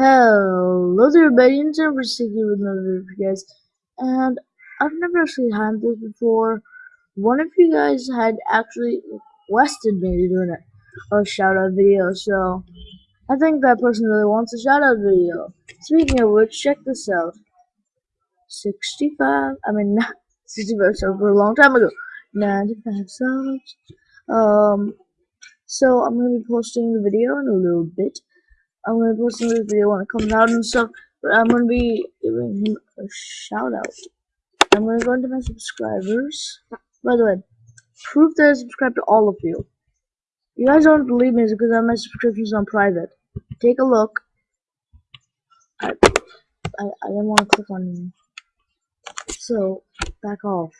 Hello there everybody, it's Jennifer Sticky with another video for you guys. And I've never actually had this before. One of you guys had actually requested me to do a shout out video, so I think that person really wants a shout out video. Speaking of which, check this out. 65, I mean, not 65 subs for a long time ago. 95 subs. Um, so I'm going to be posting the video in a little bit. I'm gonna post this video when it comes out and stuff, but I'm gonna be giving him a shout out. I'm gonna go into my subscribers. By the way, proof that I subscribe to all of you. You guys don't believe me is because I have my subscriptions on private. Take a look. I I, I didn't want to click on you. So back off.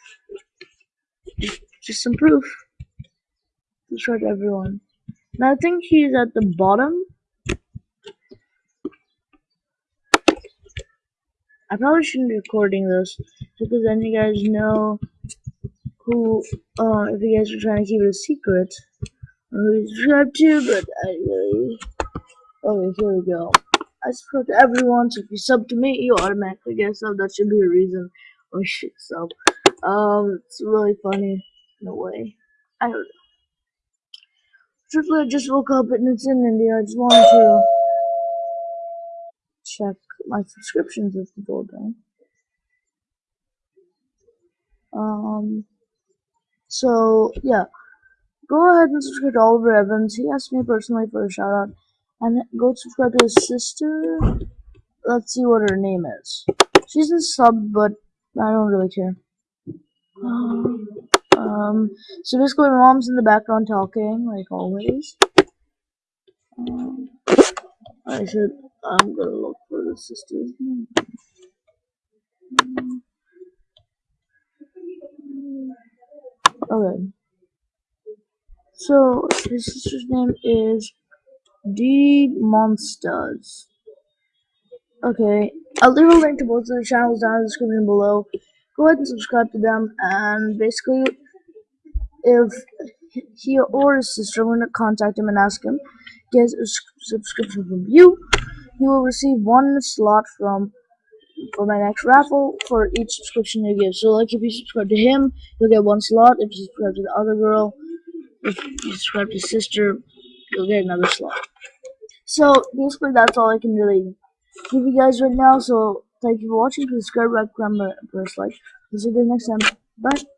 Just some proof. Subscribe to everyone. Now I think he's at the bottom I probably shouldn't be recording this because then you guys know who, uh, if you guys are trying to keep it a secret, who you subscribe to, but I really, okay, here we go. I subscribe to everyone, so if you sub to me, you automatically get sub. That should be a reason. Oh shit, sub. Um, it's really funny in a way. I don't know. Truthfully, I just woke up and it's in India. I just wanted to check my subscriptions if people don't. Um, so yeah, go ahead and subscribe to Oliver Evans. He asked me personally for a shout out, and go subscribe to his sister. Let's see what her name is. She's a sub, but I don't really care. Um, so basically, my mom's in the background talking, like always. Um, I should. I'm gonna look for the sister's name. Okay. So his sister's name is D Monsters. Okay, I'll leave a link to both of their channels down in the description below. Go ahead and subscribe to them, and basically, if he or his sister want to contact him and ask him, get a subscription from you, you will receive one slot from for my next raffle for each subscription you give. So like if you subscribe to him, you'll get one slot. If you subscribe to the other girl, if you subscribe to sister, you'll get another slot. So basically that's all I can really give you guys right now. So thank you for watching. Subscribe, like, comment, press like. See you guys next time. Bye.